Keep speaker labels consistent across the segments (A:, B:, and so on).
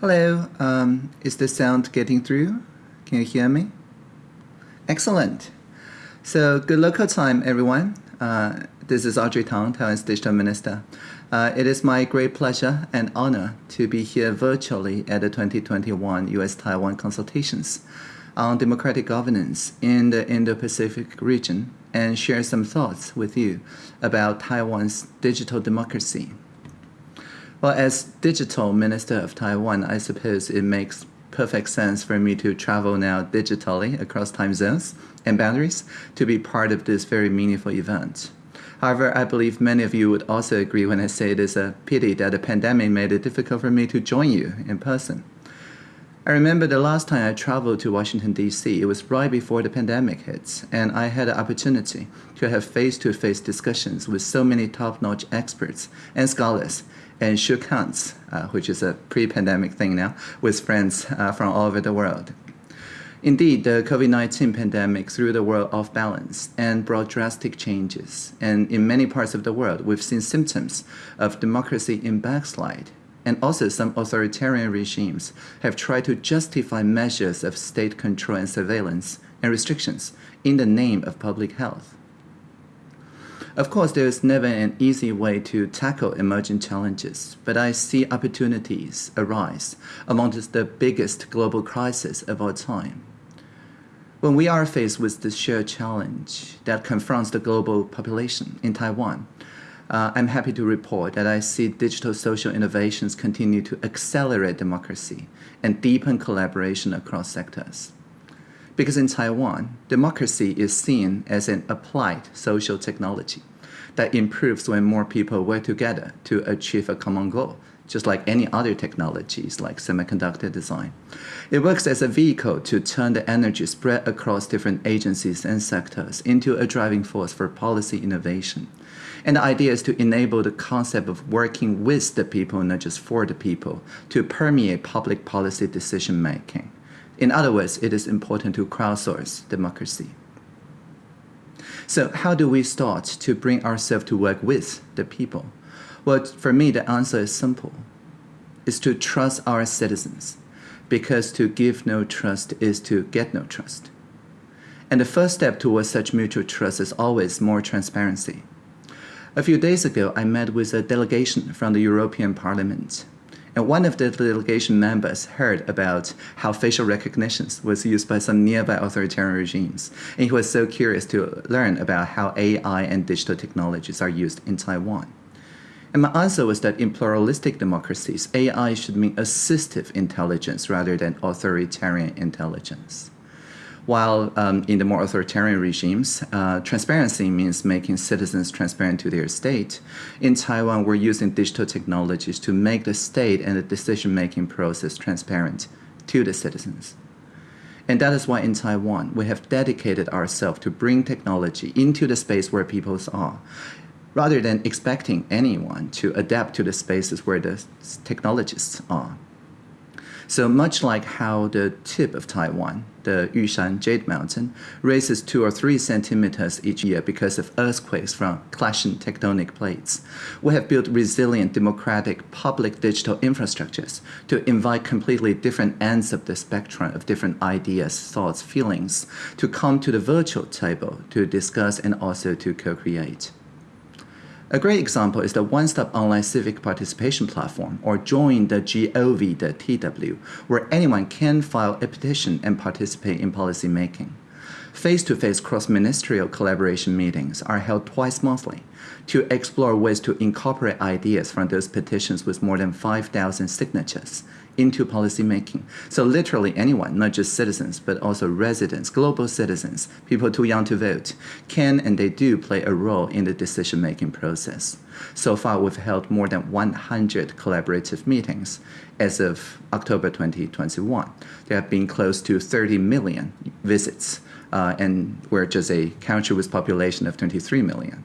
A: Hello, um, is the sound getting through? Can you hear me? Excellent. So good local time, everyone. Uh, this is Audrey Tang, Taiwan's Digital Minister. Uh, it is my great pleasure and honor to be here virtually at the 2021 U.S.-Taiwan consultations on democratic governance in the Indo-Pacific region and share some thoughts with you about Taiwan's digital democracy. Well, as digital minister of Taiwan, I suppose it makes perfect sense for me to travel now digitally across time zones and boundaries to be part of this very meaningful event. However, I believe many of you would also agree when I say it is a pity that the pandemic made it difficult for me to join you in person. I remember the last time I traveled to Washington, D.C., it was right before the pandemic hit, and I had the opportunity to have face-to-face -face discussions with so many top-notch experts and scholars and shook hands, uh, which is a pre-pandemic thing now, with friends uh, from all over the world. Indeed, the COVID-19 pandemic threw the world off balance and brought drastic changes. And in many parts of the world, we've seen symptoms of democracy in backslide and also some authoritarian regimes have tried to justify measures of state control and surveillance and restrictions in the name of public health. Of course, there is never an easy way to tackle emerging challenges, but I see opportunities arise amongst the biggest global crisis of our time. When we are faced with this shared challenge that confronts the global population in Taiwan, uh, I'm happy to report that I see digital social innovations continue to accelerate democracy and deepen collaboration across sectors. Because in Taiwan, democracy is seen as an applied social technology that improves when more people work together to achieve a common goal, just like any other technologies like semiconductor design. It works as a vehicle to turn the energy spread across different agencies and sectors into a driving force for policy innovation. And the idea is to enable the concept of working with the people, not just for the people, to permeate public policy decision making. In other words, it is important to crowdsource democracy. So how do we start to bring ourselves to work with the people? Well, for me, the answer is simple. It's to trust our citizens, because to give no trust is to get no trust. And the first step towards such mutual trust is always more transparency. A few days ago, I met with a delegation from the European Parliament. And one of the delegation members heard about how facial recognition was used by some nearby authoritarian regimes. And he was so curious to learn about how AI and digital technologies are used in Taiwan. And my answer was that in pluralistic democracies, AI should mean assistive intelligence rather than authoritarian intelligence. While um, in the more authoritarian regimes, uh, transparency means making citizens transparent to their state. In Taiwan, we're using digital technologies to make the state and the decision-making process transparent to the citizens. And that is why in Taiwan, we have dedicated ourselves to bring technology into the space where people are, rather than expecting anyone to adapt to the spaces where the technologists are. So much like how the tip of Taiwan, the Yushan Jade Mountain, raises two or three centimeters each year because of earthquakes from clashing tectonic plates, we have built resilient democratic public digital infrastructures to invite completely different ends of the spectrum of different ideas, thoughts, feelings to come to the virtual table to discuss and also to co-create. A great example is the one-stop online civic participation platform, or join.gov.tw, where anyone can file a petition and participate in policy making. Face-to-face cross-ministerial collaboration meetings are held twice monthly to explore ways to incorporate ideas from those petitions with more than 5,000 signatures into policymaking. So literally anyone, not just citizens, but also residents, global citizens, people too young to vote, can and they do play a role in the decision-making process. So far, we've held more than 100 collaborative meetings as of October 2021. There have been close to 30 million visits, uh, and we're just a country with population of 23 million.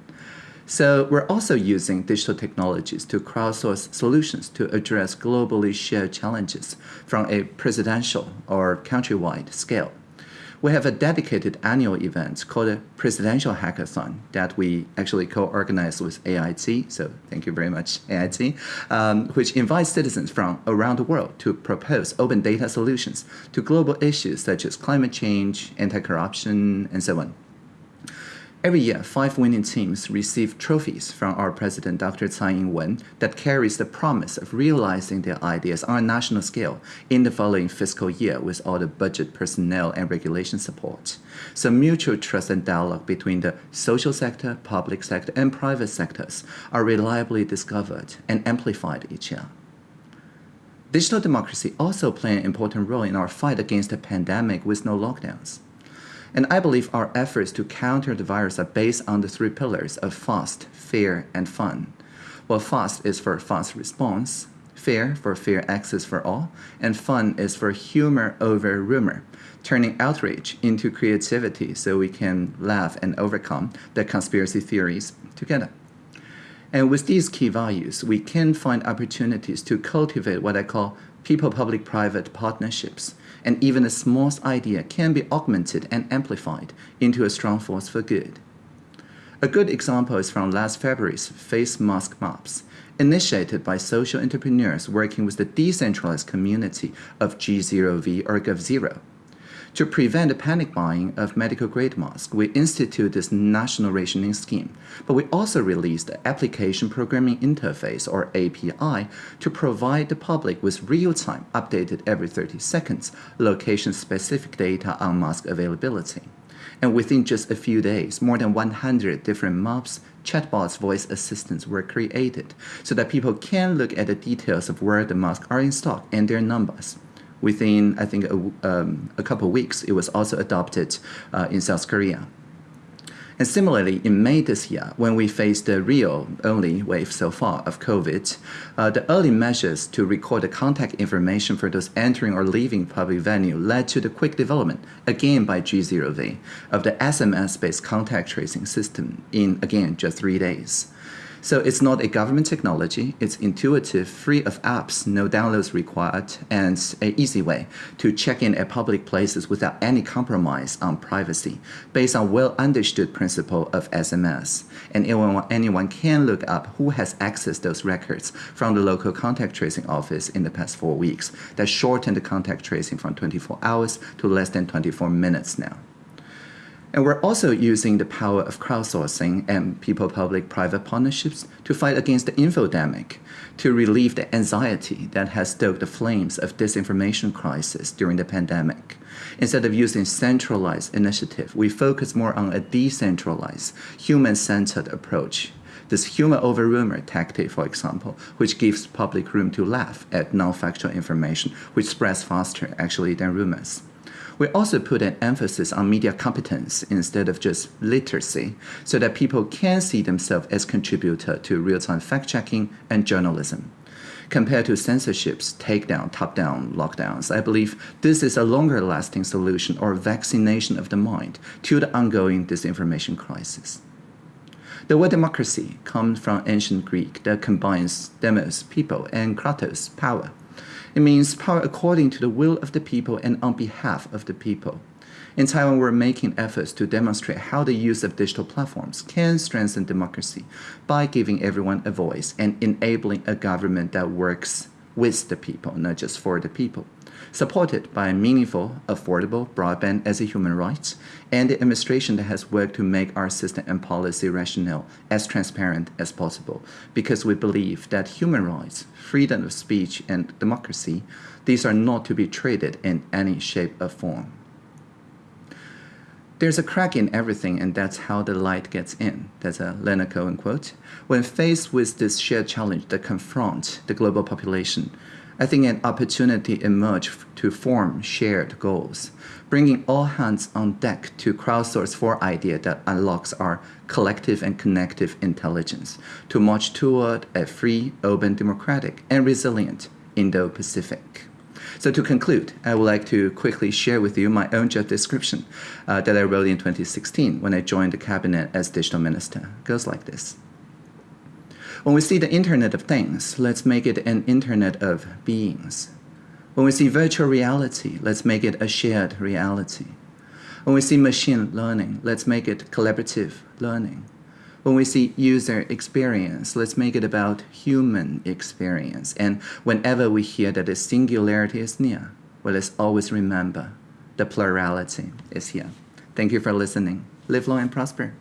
A: So we're also using digital technologies to crowdsource solutions to address globally shared challenges from a presidential or countrywide scale. we have a dedicated annual event called a Presidential Hackathon that we actually co-organize with AIT, so thank you very much, AIT, um, which invites citizens from around the world to propose open data solutions to global issues such as climate change, anti-corruption, and so on. Every year, five winning teams receive trophies from our president, Dr. Tsai Ing-wen, that carries the promise of realizing their ideas on a national scale in the following fiscal year with all the budget, personnel, and regulation support. So mutual trust and dialogue between the social sector, public sector, and private sectors are reliably discovered and amplified each year. Digital democracy also play an important role in our fight against the pandemic with no lockdowns. And I believe our efforts to counter the virus are based on the three pillars of fast, fair, and fun. Well, fast is for fast response, fair for fair access for all, and fun is for humor over rumor, turning outrage into creativity so we can laugh and overcome the conspiracy theories together. And with these key values, we can find opportunities to cultivate what I call people-public-private partnerships, and even the smallest idea can be augmented and amplified into a strong force for good. A good example is from last February's Face Mask Maps, initiated by social entrepreneurs working with the decentralized community of G0V or GovZero. To prevent the panic buying of medical-grade masks, we instituted this national rationing scheme, but we also released the Application Programming Interface, or API, to provide the public with real-time, updated every 30 seconds, location-specific data on mask availability. And within just a few days, more than 100 different maps, chatbots, voice assistants were created so that people can look at the details of where the masks are in stock and their numbers within, I think, a, um, a couple of weeks, it was also adopted uh, in South Korea. And similarly, in May this year, when we faced the real only wave so far of COVID, uh, the early measures to record the contact information for those entering or leaving public venue led to the quick development, again by G0V, of the SMS-based contact tracing system in, again, just three days. So it's not a government technology. It's intuitive, free of apps, no downloads required, and an easy way to check in at public places without any compromise on privacy, based on well-understood principle of SMS. And anyone, anyone can look up who has accessed those records from the local contact tracing office in the past four weeks. That shortened the contact tracing from 24 hours to less than 24 minutes now. And we're also using the power of crowdsourcing and people-public-private partnerships to fight against the infodemic, to relieve the anxiety that has stoked the flames of disinformation crisis during the pandemic. Instead of using centralized initiative, we focus more on a decentralized, human-centered approach. This humor over rumor tactic, for example, which gives public room to laugh at non-factual information, which spreads faster actually than rumors. We also put an emphasis on media competence instead of just literacy, so that people can see themselves as contributor to real-time fact-checking and journalism. Compared to censorship's takedown, top-down lockdowns, I believe this is a longer-lasting solution or vaccination of the mind to the ongoing disinformation crisis. The word democracy comes from ancient Greek that combines demos, people, and kratos, power. It means power according to the will of the people and on behalf of the people. In Taiwan, we're making efforts to demonstrate how the use of digital platforms can strengthen democracy by giving everyone a voice and enabling a government that works with the people, not just for the people supported by meaningful, affordable broadband as a human right, and the administration that has worked to make our system and policy rationale as transparent as possible, because we believe that human rights, freedom of speech, and democracy, these are not to be traded in any shape or form. There's a crack in everything, and that's how the light gets in. That's a Leonard Cohen quote. When faced with this shared challenge that confronts the global population, I think an opportunity emerged to form shared goals, bringing all hands on deck to crowdsource for idea that unlocks our collective and connective intelligence to march toward a free, open, democratic, and resilient Indo-Pacific. So to conclude, I would like to quickly share with you my own job description uh, that I wrote in 2016 when I joined the cabinet as digital minister. It goes like this. When we see the Internet of Things, let's make it an Internet of Beings. When we see virtual reality, let's make it a shared reality. When we see machine learning, let's make it collaborative learning. When we see user experience, let's make it about human experience. And whenever we hear that the singularity is near, well, let's always remember the plurality is here. Thank you for listening. Live long and prosper.